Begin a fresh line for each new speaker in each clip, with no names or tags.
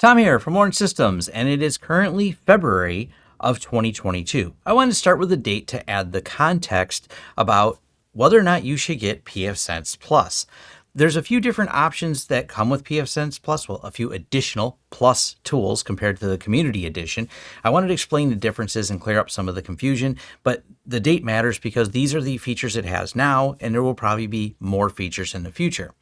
Tom here from Lawrence Systems, and it is currently February of 2022. I want to start with a date to add the context about whether or not you should get pfSense Plus. There's a few different options that come with pfSense Plus, well, a few additional plus tools compared to the community edition. I wanted to explain the differences and clear up some of the confusion, but the date matters because these are the features it has now, and there will probably be more features in the future.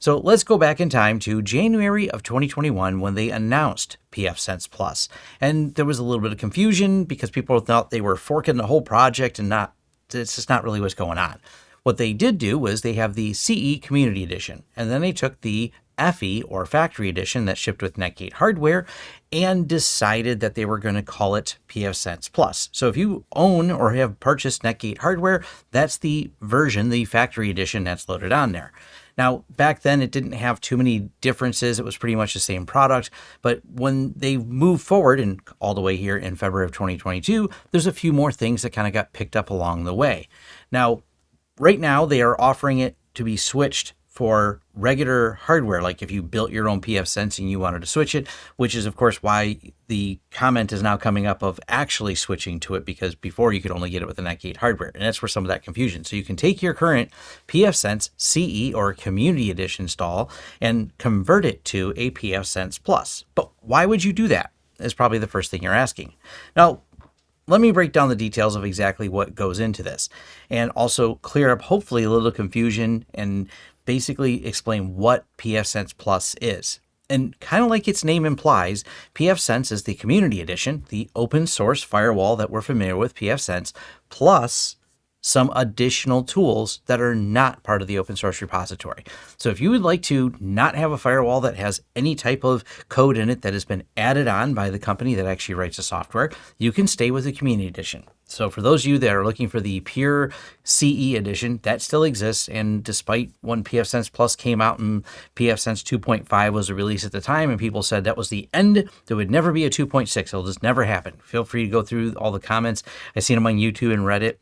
So let's go back in time to January of 2021 when they announced pfSense Plus. And there was a little bit of confusion because people thought they were forking the whole project and not, it's just not really what's going on. What they did do was they have the CE Community Edition, and then they took the FE or Factory Edition that shipped with Netgate hardware and decided that they were going to call it pfSense Plus. So if you own or have purchased Netgate hardware, that's the version, the Factory Edition that's loaded on there. Now, back then, it didn't have too many differences. It was pretty much the same product. But when they moved forward and all the way here in February of 2022, there's a few more things that kind of got picked up along the way. Now, right now, they are offering it to be switched for regular hardware, like if you built your own pfSense and you wanted to switch it, which is of course why the comment is now coming up of actually switching to it because before you could only get it with the Netgate hardware. And that's where some of that confusion. So you can take your current pfSense CE or Community Edition install and convert it to a pfSense Plus. But why would you do that? Is probably the first thing you're asking. Now, let me break down the details of exactly what goes into this and also clear up hopefully a little confusion and basically explain what pfSense Plus is. And kind of like its name implies, pfSense is the community edition, the open source firewall that we're familiar with, pfSense, plus some additional tools that are not part of the open source repository. So if you would like to not have a firewall that has any type of code in it that has been added on by the company that actually writes the software, you can stay with the community edition. So for those of you that are looking for the pure CE edition, that still exists. And despite when pfSense Plus came out and pfSense 2.5 was a release at the time, and people said that was the end, there would never be a 2.6. It'll just never happen. Feel free to go through all the comments. I've seen them on YouTube and Reddit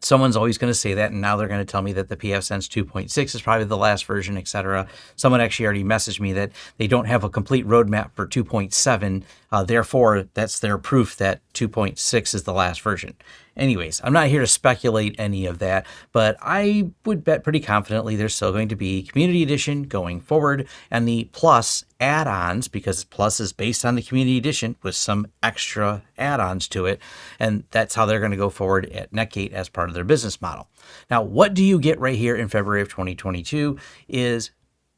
someone's always going to say that and now they're going to tell me that the pfSense 2.6 is probably the last version etc someone actually already messaged me that they don't have a complete roadmap for 2.7 uh, therefore that's their proof that 2.6 is the last version anyways i'm not here to speculate any of that but i would bet pretty confidently there's still going to be community edition going forward. And the plus add-ons because plus is based on the community edition with some extra add-ons to it and that's how they're going to go forward at netgate as part of their business model. Now what do you get right here in february of 2022 is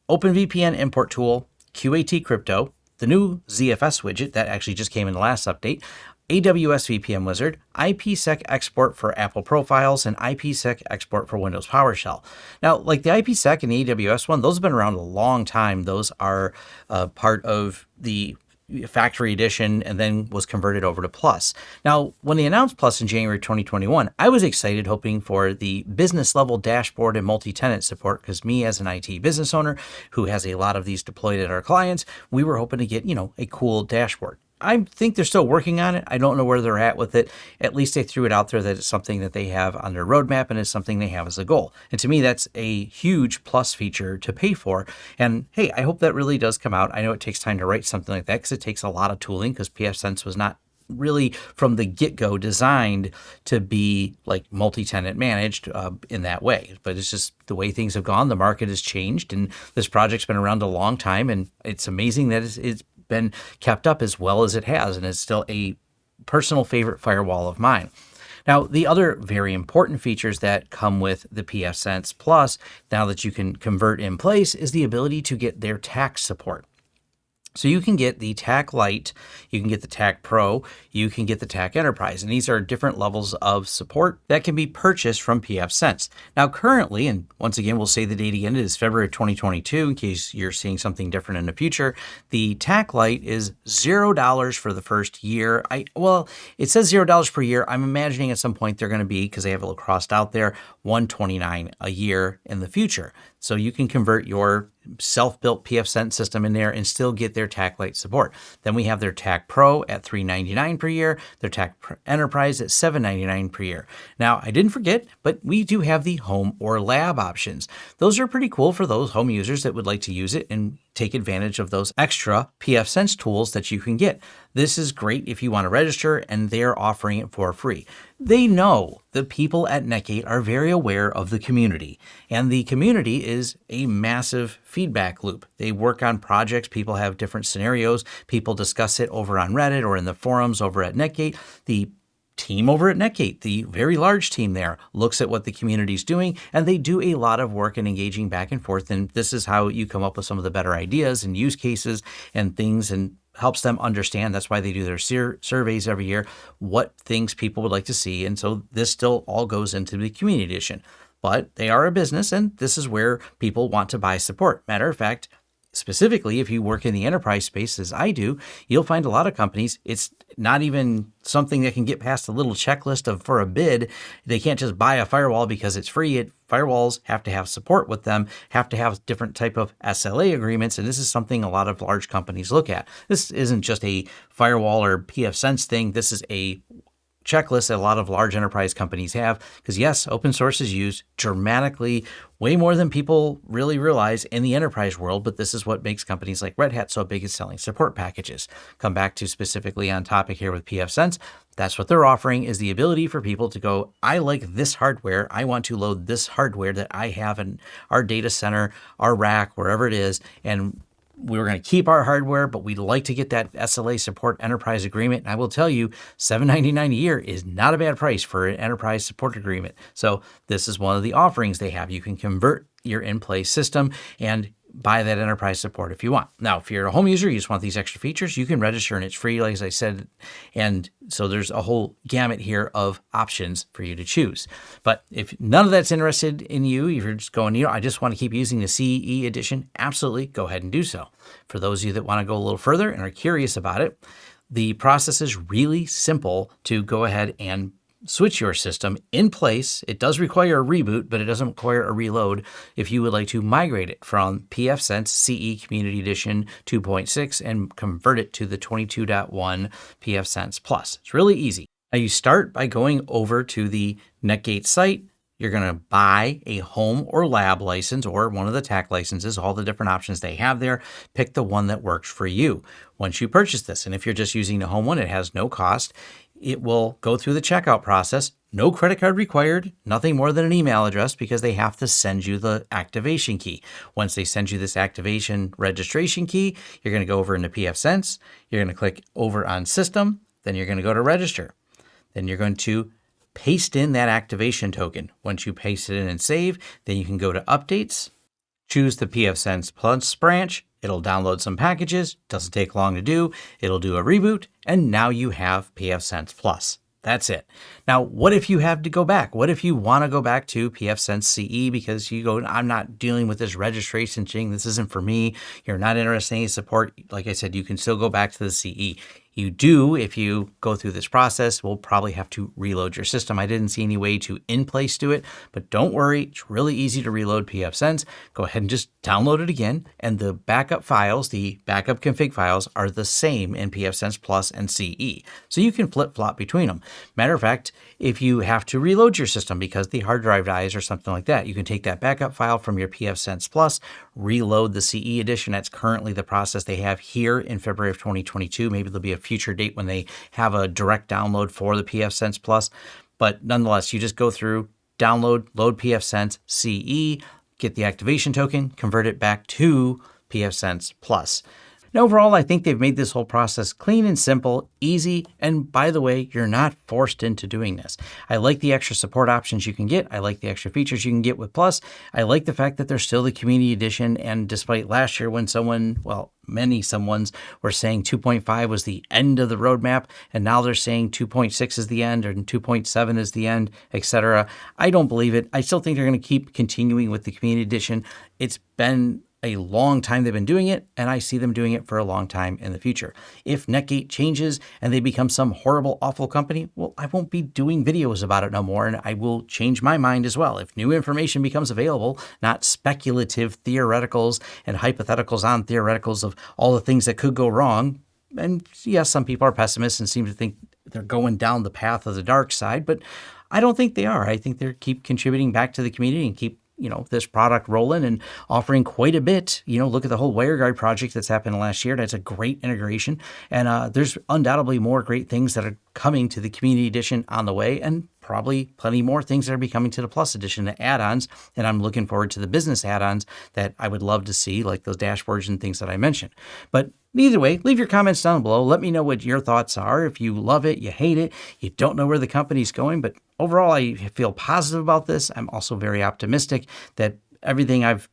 openvpn import tool qat crypto the new ZFS widget that actually just came in the last update, AWS VPN Wizard, IPsec export for Apple profiles, and IPsec export for Windows PowerShell. Now, like the IPsec and the AWS one, those have been around a long time. Those are uh, part of the factory edition and then was converted over to Plus. Now, when they announced Plus in January 2021, I was excited hoping for the business level dashboard and multi-tenant support because me as an IT business owner who has a lot of these deployed at our clients, we were hoping to get, you know, a cool dashboard. I think they're still working on it. I don't know where they're at with it. At least they threw it out there that it's something that they have on their roadmap and it's something they have as a goal. And to me, that's a huge plus feature to pay for. And hey, I hope that really does come out. I know it takes time to write something like that because it takes a lot of tooling because pfSense was not really from the get-go designed to be like multi-tenant managed uh, in that way but it's just the way things have gone the market has changed and this project's been around a long time and it's amazing that it's, it's been kept up as well as it has, and it's still a personal favorite firewall of mine. Now, the other very important features that come with the pfSense Plus, now that you can convert in place, is the ability to get their TAC support. So you can get the TAC Lite, you can get the TAC Pro, you can get the TAC Enterprise, and these are different levels of support that can be purchased from pfSense. Now currently, and once again we'll say the date again, it is February 2022 in case you're seeing something different in the future. The TAC Lite is $0 for the first year. I Well, it says $0 per year. I'm imagining at some point they're going to be, because they have it crossed out there, 129 a year in the future. So you can convert your self-built PF pfSense system in there and still get their TAC Lite support. Then we have their TAC Pro at 399 per year, their TAC Enterprise at 799 per year. Now, I didn't forget, but we do have the home or lab options. Those are pretty cool for those home users that would like to use it and take advantage of those extra pfSense tools that you can get. This is great if you want to register and they're offering it for free. They know the people at Netgate are very aware of the community and the community is a massive feedback loop. They work on projects, people have different scenarios, people discuss it over on Reddit or in the forums over at Netgate. The team over at Netgate, the very large team there, looks at what the community is doing, and they do a lot of work in engaging back and forth. And this is how you come up with some of the better ideas and use cases and things and helps them understand. That's why they do their sur surveys every year, what things people would like to see. And so this still all goes into the community edition. But they are a business, and this is where people want to buy support. Matter of fact, specifically, if you work in the enterprise space as I do, you'll find a lot of companies, it's not even something that can get past a little checklist of for a bid. They can't just buy a firewall because it's free. It, firewalls have to have support with them, have to have different type of SLA agreements. And this is something a lot of large companies look at. This isn't just a firewall or pfSense thing. This is a checklist that a lot of large enterprise companies have. Because yes, open source is used dramatically way more than people really realize in the enterprise world, but this is what makes companies like Red Hat so big at selling support packages. Come back to specifically on topic here with pfSense. That's what they're offering is the ability for people to go, I like this hardware. I want to load this hardware that I have in our data center, our rack, wherever it is, and we were going to keep our hardware, but we'd like to get that SLA support enterprise agreement. And I will tell you, $7.99 a year is not a bad price for an enterprise support agreement. So this is one of the offerings they have. You can convert your in-place system and buy that enterprise support if you want. Now, if you're a home user, you just want these extra features, you can register and it's free, like I said. And so there's a whole gamut here of options for you to choose. But if none of that's interested in you, if you're just going, you know, I just want to keep using the CE edition, absolutely go ahead and do so. For those of you that want to go a little further and are curious about it, the process is really simple to go ahead and switch your system in place. It does require a reboot, but it doesn't require a reload if you would like to migrate it from pfSense CE Community Edition 2.6 and convert it to the 22.1 pfSense Plus. It's really easy. Now you start by going over to the Netgate site. You're going to buy a home or lab license or one of the TAC licenses, all the different options they have there. Pick the one that works for you once you purchase this. And if you're just using the home one, it has no cost it will go through the checkout process. No credit card required, nothing more than an email address because they have to send you the activation key. Once they send you this activation registration key, you're going to go over into pfSense. You're going to click over on system. Then you're going to go to register. Then you're going to paste in that activation token. Once you paste it in and save, then you can go to updates, choose the pfSense Plus branch, It'll download some packages, doesn't take long to do, it'll do a reboot, and now you have pfSense Plus. That's it. Now, what if you have to go back? What if you want to go back to pfSense CE because you go, I'm not dealing with this registration thing. This isn't for me. You're not interested in any support. Like I said, you can still go back to the CE. You do, if you go through this process, will probably have to reload your system. I didn't see any way to in-place do it, but don't worry, it's really easy to reload pfSense. Go ahead and just download it again, and the backup files, the backup config files, are the same in pfSense Plus and CE. So you can flip-flop between them. Matter of fact, if you have to reload your system because the hard drive dies or something like that, you can take that backup file from your pfSense Plus, reload the CE edition. That's currently the process they have here in February of 2022. Maybe there'll be a future date when they have a direct download for the pfSense Plus. But nonetheless, you just go through, download, load pfSense CE, get the activation token, convert it back to pfSense Plus. And overall, I think they've made this whole process clean and simple, easy, and by the way, you're not forced into doing this. I like the extra support options you can get. I like the extra features you can get with Plus. I like the fact that there's still the community edition, and despite last year when someone, well, many someone's were saying 2.5 was the end of the roadmap, and now they're saying 2.6 is the end, or 2.7 is the end, etc. I don't believe it. I still think they're going to keep continuing with the community edition. It's been a long time they've been doing it, and I see them doing it for a long time in the future. If Netgate changes and they become some horrible, awful company, well, I won't be doing videos about it no more, and I will change my mind as well. If new information becomes available, not speculative theoreticals and hypotheticals on theoreticals of all the things that could go wrong, and yes, some people are pessimists and seem to think they're going down the path of the dark side, but I don't think they are. I think they keep contributing back to the community and keep you know this product rolling and offering quite a bit. You know, look at the whole WireGuard project that's happened last year. That's a great integration, and uh, there's undoubtedly more great things that are coming to the Community Edition on the way, and probably plenty more things that are be coming to the Plus Edition, the add-ons. And I'm looking forward to the business add-ons that I would love to see, like those dashboards and things that I mentioned. But Either way, leave your comments down below. Let me know what your thoughts are. If you love it, you hate it, you don't know where the company's going, but overall, I feel positive about this. I'm also very optimistic that everything I've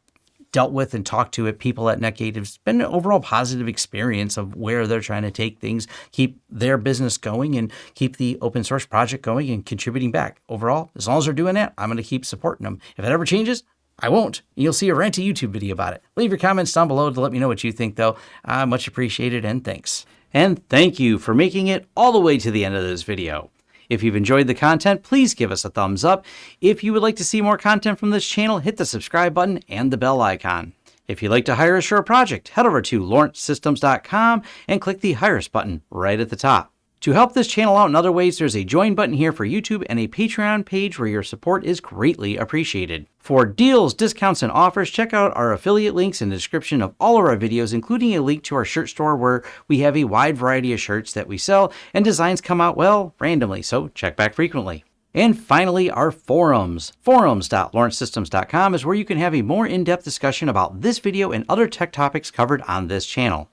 dealt with and talked to at people at Netgate has been an overall positive experience of where they're trying to take things, keep their business going, and keep the open source project going and contributing back. Overall, as long as they're doing that, I'm going to keep supporting them. If it ever changes, I won't. You'll see a ranty YouTube video about it. Leave your comments down below to let me know what you think, though. Uh, much appreciated, and thanks. And thank you for making it all the way to the end of this video. If you've enjoyed the content, please give us a thumbs up. If you would like to see more content from this channel, hit the subscribe button and the bell icon. If you'd like to hire us for a project, head over to lawrencesystems.com and click the Hire Us button right at the top. To help this channel out in other ways, there's a join button here for YouTube and a Patreon page where your support is greatly appreciated. For deals, discounts, and offers, check out our affiliate links in the description of all of our videos, including a link to our shirt store where we have a wide variety of shirts that we sell and designs come out, well, randomly, so check back frequently. And finally, our forums. Forums.lawrencesystems.com is where you can have a more in-depth discussion about this video and other tech topics covered on this channel.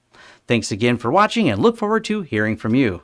Thanks again for watching and look forward to hearing from you.